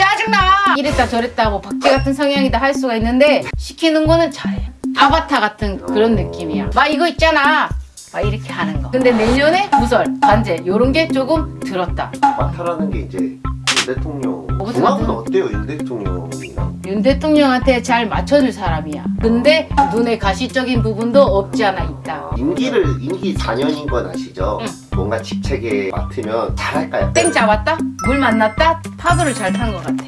짜증나. 이랬다 저랬다 뭐 박쥐 같은 성향이다 할 수가 있는데 시키는 거는 잘해 아바타 같은 그런 느낌이야. 막 이거 있잖아. 막 이렇게 하는 거. 근데 내년에 구설 관제 요런 게 조금 들었다. 마타라는 게 이제 윤 대통령 궁합은 들어가나? 어때요? 윤 대통령이랑? 윤 대통령한테 잘 맞춰줄 사람이야. 근데 눈에 가시적인 부분도 없지 않아 있다. 임기를 임기 4년인 건 아시죠? 응. 뭔가 직책에 맡으면 잘할까요? 땡 잡았다? 물 만났다? 파도를 잘 탄 것 같아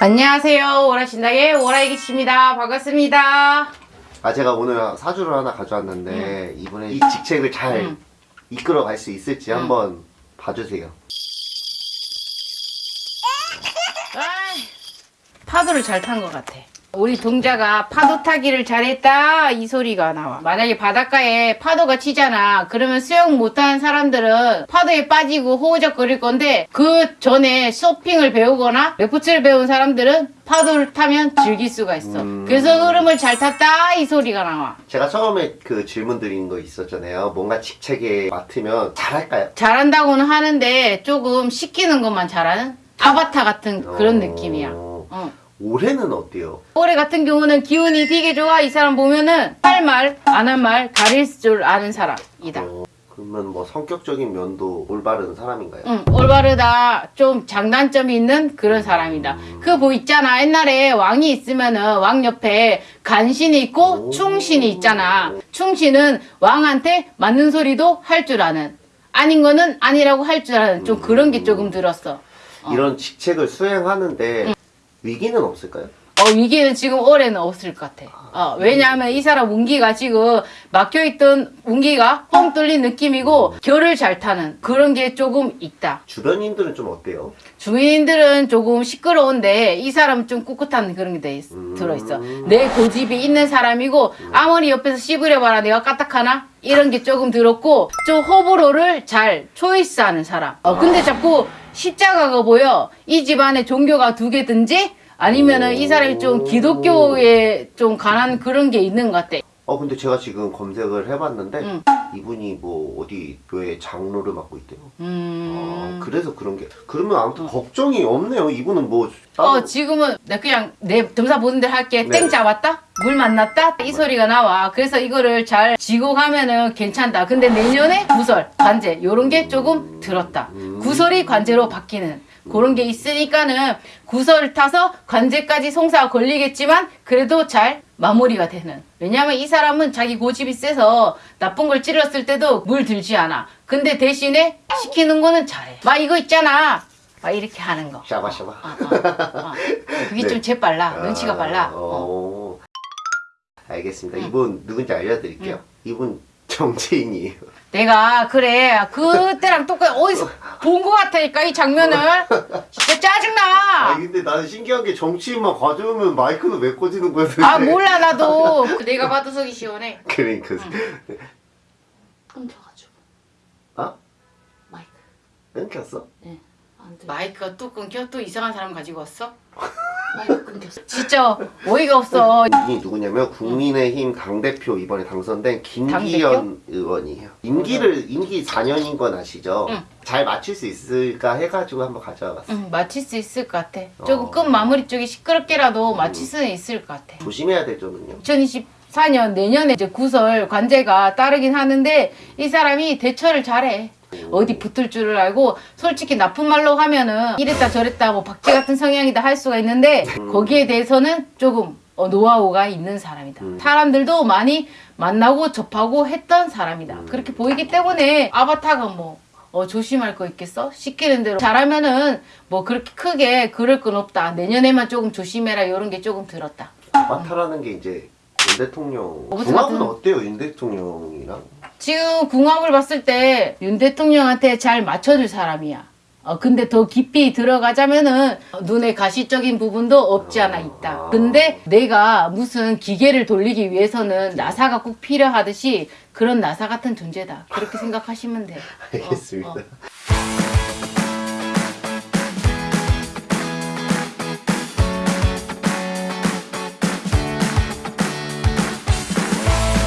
안녕하세요 오라신당의 오라이기씨입니다 반갑습니다 아 제가 오늘 사주를 하나 가져왔는데 이번에 이 직책을 잘 응. 이끌어 갈 수 있을지 응. 한번 봐주세요 파도를 잘 탄 것 같아. 우리 동자가 파도 타기를 잘했다 이 소리가 나와. 만약에 바닷가에 파도가 치잖아. 그러면 수영 못하는 사람들은 파도에 빠지고 호우적거릴 건데 그 전에 쇼핑을 배우거나 레포츠를 배운 사람들은 파도를 타면 즐길 수가 있어. 음. 그래서 흐름을 잘 탔다 이 소리가 나와. 제가 처음에 그 질문 드린 거 있었잖아요 뭔가 직책에 맡으면 잘할까요? 잘한다고는 하는데 조금 시키는 것만 잘하는 아바타 같은 그런 어, 느낌이야. 어. 올해는 어때요? 올해 같은 경우는 기운이 되게 좋아. 이 사람 보면은 할 말, 안 할 말 가릴 줄 아는 사람이다. 어, 그러면 뭐 성격적인 면도 올바른 사람인가요? 응, 올바르다. 좀 장단점이 있는 그런 사람이다. 그뭐 있잖아. 옛날에 왕이 있으면은 왕 옆에 간신이 있고 오. 충신이 있잖아. 충신은 왕한테 맞는 소리도 할 줄 아는. 아닌 거는 아니라고 할 줄 아는. 좀 그런 게 조금 들었어. 이런 직책을 수행하는데 위기는 없을까요? 어, 위기는 지금 올해는 없을 것 같아. 어, 왜냐하면 이 사람 운기가 지금 막혀있던 운기가 뻥 뚫린 느낌이고 결을 잘 타는 그런 게 조금 있다. 주변인들은 좀 어때요? 주민들은 조금 시끄러운데 이 사람은 좀 꿋꿋한 그런 게돼 있- 음. 들어있어. 내 고집이 있는 사람이고 아무리 옆에서 씹으려봐라 내가 까딱하나? 이런 게 조금 들었고 좀 호불호를 잘 초이스하는 사람. 어, 근데 자꾸 십자가가 보여. 이 집안에 종교가 두 개든지 아니면은 이 사람이 좀 기독교에 좀 관한 그런 게 있는 것 같아. 어 근데 제가 지금 검색을 해봤는데 응. 이분이 뭐 어디 교회 장로를 맡고 있대요. 음. 아, 그래서 그런 게 그러면 아무튼 걱정이 없네요. 이분은 뭐 따로 어 지금은 나 그냥 내 점사 보는 대로 할게 네. 땡 잡았다 물 만났다 이 소리가 나와 그래서 이거를 잘 지고 가면은 괜찮다 근데 내년에 구설 관제 요런 게 조금 들었다 음. 구설이 관제로 바뀌는 그런 게 있으니까는 구설을 타서 관제까지 송사가 걸리겠지만 그래도 잘 마무리가 되는 왜냐면 이 사람은 자기 고집이 세서 나쁜 걸 찔렀을 때도 물 들지 않아 근데 대신에 시키는 거는 잘해 막 이거 있잖아 막 이렇게 하는 거 샤바샤바. 어, 어, 어. 그게 네. 좀 재빨라. 눈치가 빨라. 어. 어. 알겠습니다. 응. 이분 누군지 알려드릴게요. 이분 정치인이에요. 내가 그래 그때랑 똑같이 어디서 본 것 같으니까 이 장면을 진짜 아 짜증나. 근데 나는 신기한 게 정치인만 가져오면 마이크는 왜 꽂이는 거야? 도대체? 아 몰라 나도 내가 봐도 속이 시원해. 그러니까 끊겨가지고 아 마이크. 끊겼어? 네. 마이크가 또 끊겨 또 이상한 사람 가지고 왔어? 진짜 어이가 없어. 이분이 누구냐면 국민의힘 당대표 이번에 당선된 김기현 의원이에요. 임기를 임기 4년인 건 아시죠? 응. 잘 맞출 수 있을까 해가지고 한번 가져와 봤어요. 응, 맞힐 수 있을 것 같아. 조금 어. 끝 마무리 쪽이 시끄럽게라도 맞힐 수는 있을 것 같아. 조심해야 될 점은요. 2024년 내년에 이제 구설 관제가 따르긴 하는데 이 사람이 대처를 잘해. 어디 붙을 줄을 알고 솔직히 나쁜 말로 하면은 이랬다 저랬다 뭐 박쥐 같은 성향이다 할 수가 있는데 거기에 대해서는 조금 어, 노하우가 있는 사람이다. 음. 사람들도 많이 만나고 접하고 했던 사람이다. 음. 그렇게 보이기 때문에 아바타가 뭐 어, 조심할 거 있겠어? 시키는 대로 잘하면은 뭐 그렇게 크게 그럴 건 없다. 내년에만 조금 조심해라 이런 게 조금 들었다. 마타라는 게 이제 윤 대통령 어, 궁합은 같은- 어때요? 윤 대통령이랑 지금 궁합을 봤을 때 윤 대통령한테 잘 맞춰줄 사람이야. 어, 근데 더 깊이 들어가자면은 눈에 가시적인 부분도 없지 않아 있다. 근데 내가 무슨 기계를 돌리기 위해서는 나사가 꼭 필요하듯이 그런 나사 같은 존재다. 그렇게 생각하시면 돼. 알겠습니다. 어, 어.